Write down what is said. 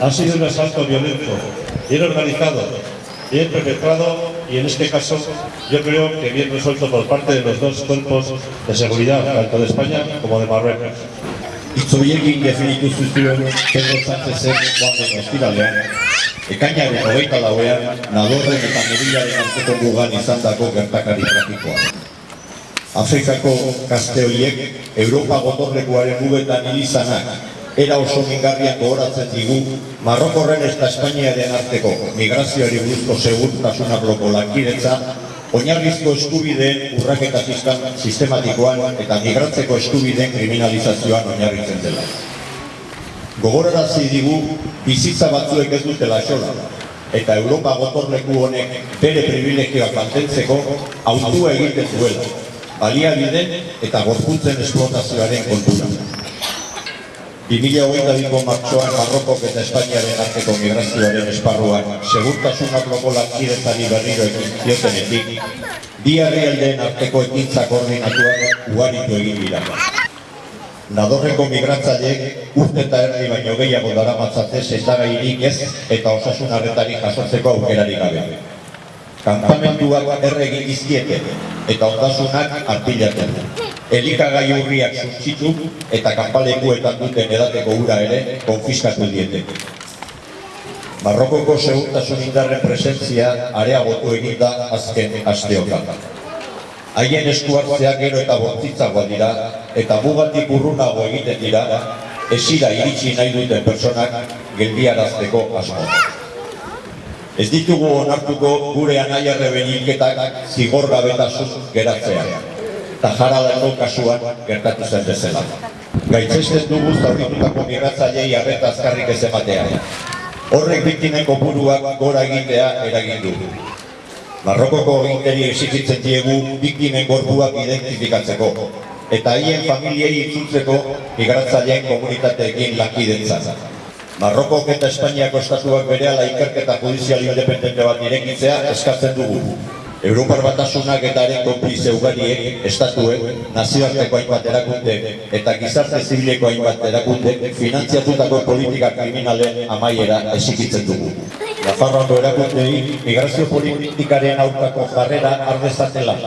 Ha sido un asalto violento, bien organizado, bien perpetrado y en este caso yo creo que bien resuelto por parte de los dos cuerpos de seguridad, tanto de España como de Marruecos. Itzoiekin definitu zuzuen Pedro Sánchezek joan den ostiralean, ekainaren hogeita lauean, nadorren eta merilaren arteko mugan izandako gertakari trafikoa. Afrikako gazte horiek, Europa gotorlekuaren mugetan ilizanak, era oso mingarriak gogoratzen digu, Marrokorren eta Espainiaren arteko migrazioari buruzko segurtasun arloko lankidetza, oinarrizko eskubideen urraketa sistem- sistematikoan eta migratzeko eskubideen kriminalizazioan oinarritzen dela. Gogorarazi digu bizitza batzuek ez dutela xola, eta Europa gotorleku honek bere privilegioak mantentzeko autua egiten duela, baliabide eta gorputzen esplotazioaren kontura. 2022ko martxoan Marrokok eta Espainiaren arteko migrazioaren esparruan segurtasun arloko lankidetzari berriro ekin ziotenetik, bi herrialdeen arteko ekintza koordinatuak ugaritu egin dira. Nadorreko migratzaileek urte eta erdi baino gehiago daramatzate sendagairik ez eta osasun arretari jasotzeko aukerarik gabe. Kampamentuak erre egin dizkiete eta ondasunak arpilaten. Elikagai urriak suntzitu eta kanpalekuetan duten edateko ura ere konfiskatu diete. Marrokoko segurtasun indarren presentzia areagotu egin da azken asteotan. Haien eskuartzeak gero eta bortitzagoa dira eta mugatik urrunago egiten dira esira iritsi nahi duten personak geldiarazteko asmo. Ez ditugu onartuko gure anaiarre benilketak zigorgabetasun geratzea. Eta jaradako kasuan gertatu zen bezala. Gaitzesten dugu zauritutako migratzailei arreta azkarrik ez ematea. Horrek biktimen kopuruak gora egitea eragin du. Marrokoko ginteri exigitzen diegu biktimen gorpuak identifikatzeko eta haien familiei itzultzeko migratzaileen komunitateekin lankidetzan. Marrokok eta Espainiako estatuak berehala ikerketa judizial independente bat irekitzea eskatzen dugu. Europar batasunak eta haren konplize ugariek, estatuek, nazioarteko hainbat erakunde eta gizarte zibileko hainbat erakunde finantziatutako politika kriminalen amaiera esikitzen dugu. Nafarroako erakundei migrazio politikaren aurkako jarrera ardezatela.